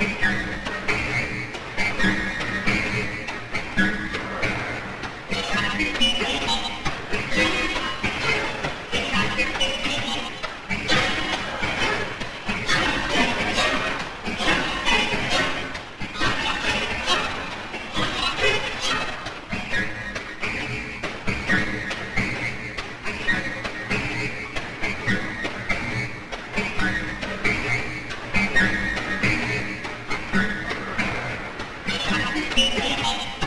Thank you. いいね。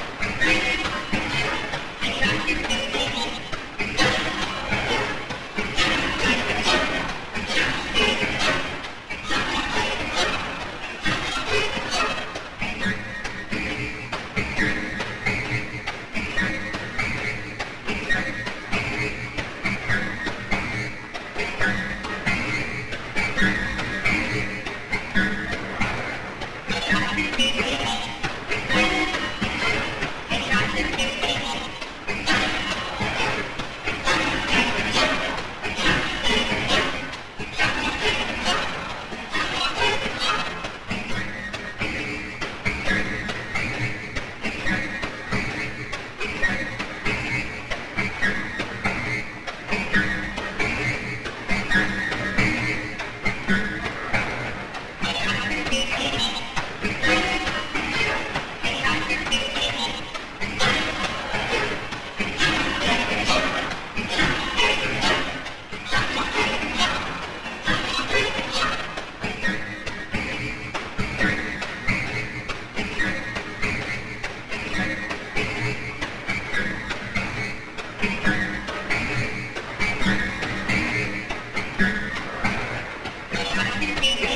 Gracias.